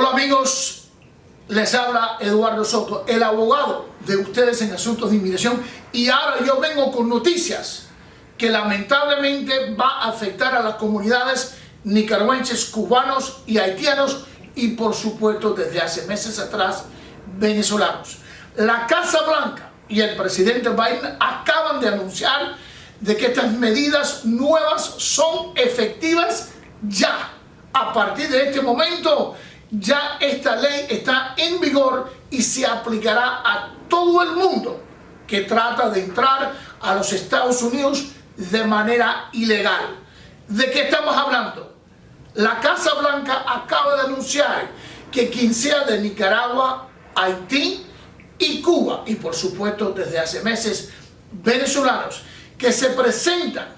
Hola amigos, les habla Eduardo Soto, el abogado de ustedes en asuntos de inmigración y ahora yo vengo con noticias que lamentablemente va a afectar a las comunidades nicaragüenses, cubanos y haitianos y por supuesto desde hace meses atrás venezolanos. La Casa Blanca y el presidente Biden acaban de anunciar de que estas medidas nuevas son efectivas ya. A partir de este momento ya esta ley está en vigor y se aplicará a todo el mundo que trata de entrar a los Estados Unidos de manera ilegal. ¿De qué estamos hablando? La Casa Blanca acaba de anunciar que quien sea de Nicaragua, Haití y Cuba, y por supuesto desde hace meses venezolanos, que se presentan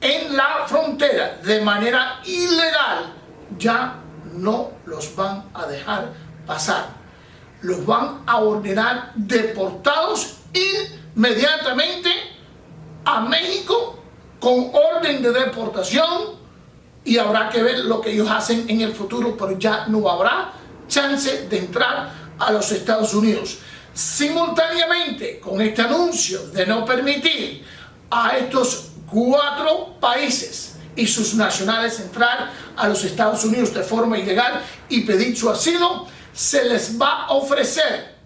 en la frontera de manera ilegal, ya no los van a dejar pasar. Los van a ordenar deportados inmediatamente a México con orden de deportación y habrá que ver lo que ellos hacen en el futuro, pero ya no habrá chance de entrar a los Estados Unidos. Simultáneamente con este anuncio de no permitir a estos cuatro países y sus nacionales entrar a los Estados Unidos de forma ilegal y pedir su asilo, se les va a ofrecer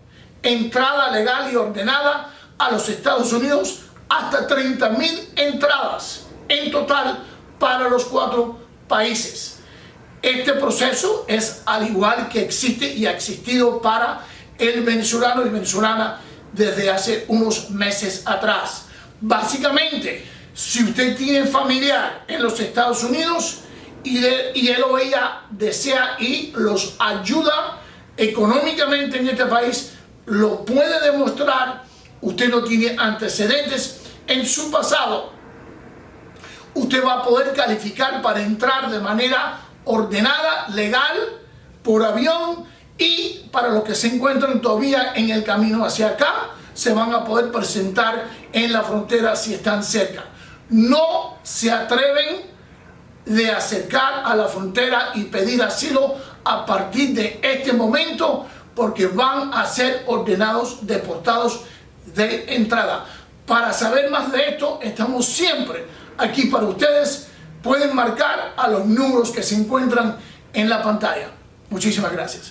entrada legal y ordenada a los Estados Unidos hasta 30 mil entradas en total para los cuatro países. Este proceso es al igual que existe y ha existido para el venezolano y venezolana desde hace unos meses atrás. Básicamente, si usted tiene familiar en los Estados Unidos y, él o ella desea y los ayuda económicamente en este país, lo puede demostrar, usted no tiene antecedentes en su pasado, usted va a poder calificar para entrar de manera ordenada, legal, por avión y para los que se encuentran todavía en el camino hacia acá, se van a poder presentar en la frontera si están cerca no se atreven de acercar a la frontera y pedir asilo a partir de este momento porque van a ser ordenados deportados de entrada. Para saber más de esto, estamos siempre aquí para ustedes. Pueden marcar a los números que se encuentran en la pantalla. Muchísimas gracias.